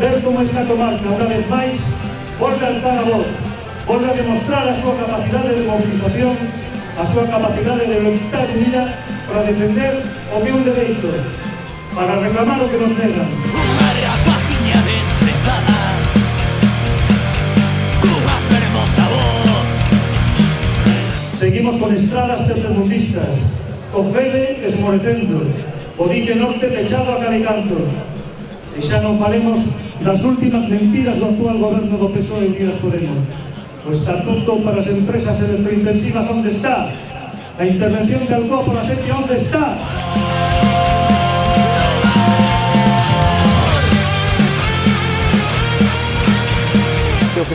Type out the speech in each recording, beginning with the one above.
ver como esta comarca, unha vez máis, volve alzar a voz, volve a demostrar a súa capacidade de mobilización, a súa capacidade de lutar unida para defender o que é un dereito, para reclamar o que nos negan. Unha rea página desprezada tenemos sabor. Seguimos con estradas tercermundistas, Cofebe esmorecendo, o dique Norte pechado a Calicanto. E xa non falemos das últimas mentiras do actual goberno do PSOE Unidas Podemos. O estatuto para as empresas electrointensivas onde está? A intervención de Alcoa pola xente onde está?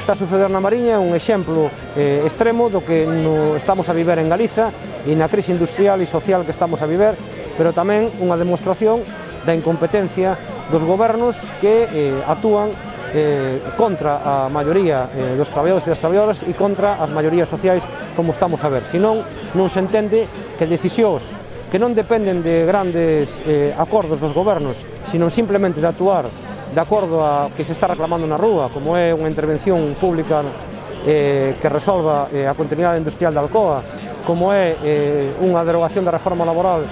está a suceder na Mariña é un exemplo eh, extremo do que no estamos a viver en Galiza e na crise industrial e social que estamos a viver, pero tamén unha demostración da incompetencia dos gobernos que eh, actúan eh, contra a maioría eh, dos traballadores e das traballadoras e contra as maiorías sociais como estamos a ver. Senón, non se entende que decisións que non dependen de grandes eh, acordos dos gobernos, sino simplemente de actuar de acordo a que se está reclamando na rúa, como é unha intervención pública eh, que resolva eh, a continuidade industrial da Alcoa, como é eh, unha derogación da reforma laboral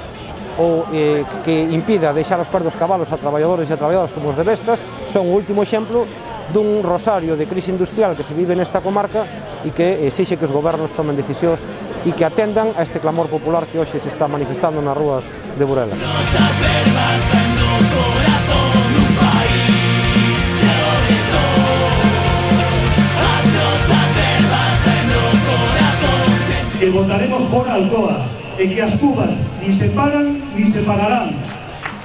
ou eh, que impida deixar os perdos cabalos a traballadores e a traballadoras como os de Vestas, son o último exemplo dun rosario de crise industrial que se vive nesta comarca e que exixe que os gobernos tomen decisións e que atendan a este clamor popular que hoxe se está manifestando nas rúas de Burela. Rosas verbas en corazón que votaremos fora Alcoa e que as cubas ni se paran ni se pararán.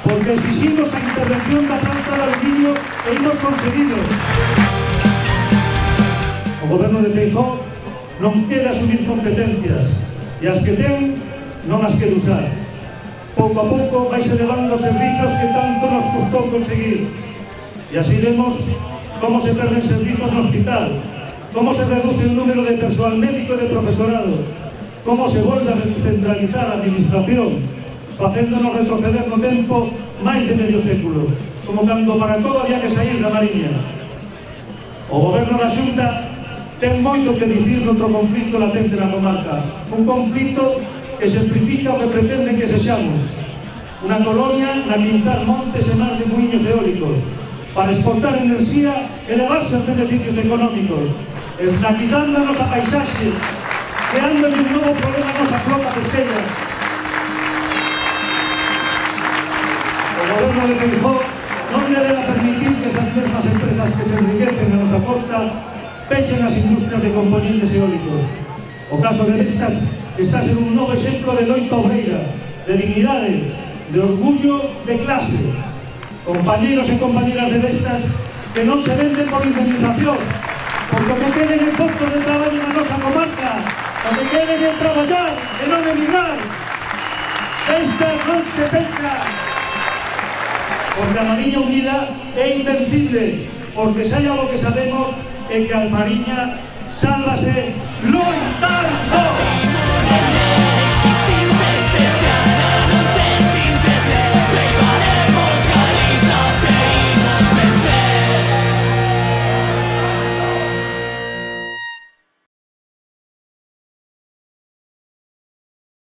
Porque exiximos a intervención da planta de aluminio e imos conseguirlo o goberno de Feijó non quere asumir competencias e as que ten non as quere usar. Pouco a pouco vais elevando os servizos que tanto nos custou conseguir. E así vemos como se perden servizos no hospital como se reduce o número de persoal médico e de profesorado como se volve a descentralizar a administración, facéndonos retroceder no tempo máis de medio século, como cando para todo había que sair da Mariña. O goberno da Xunta ten moito que dicir noutro conflito latente na comarca, un conflito que exemplifica o que pretenden que sexamos, unha colonia na que inzar montes e mar de muiños eólicos, para exportar enerxía e levarse os beneficios económicos, esnaquizando a nosa paisaxe creándole un novo problema a nosa flota pesqueira. O goberno de Feijó non deberá permitir que esas mesmas empresas que se enriquecen a nosa costa pechen as industrias de componentes eólicos. O caso de estas está ser un novo exemplo de loita obreira, de dignidade, de orgullo, de clase. Compañeros e compañeras de Vestas que non se venden por indemnizacións, porque o que tenen é postos de traballo na nosa comarca, O que queren é traballar e non emigrar. Esta non se pecha. Porque a Mariña Unida é invencible, porque saia algo que sabemos é que a Mariña sálvase non tanto.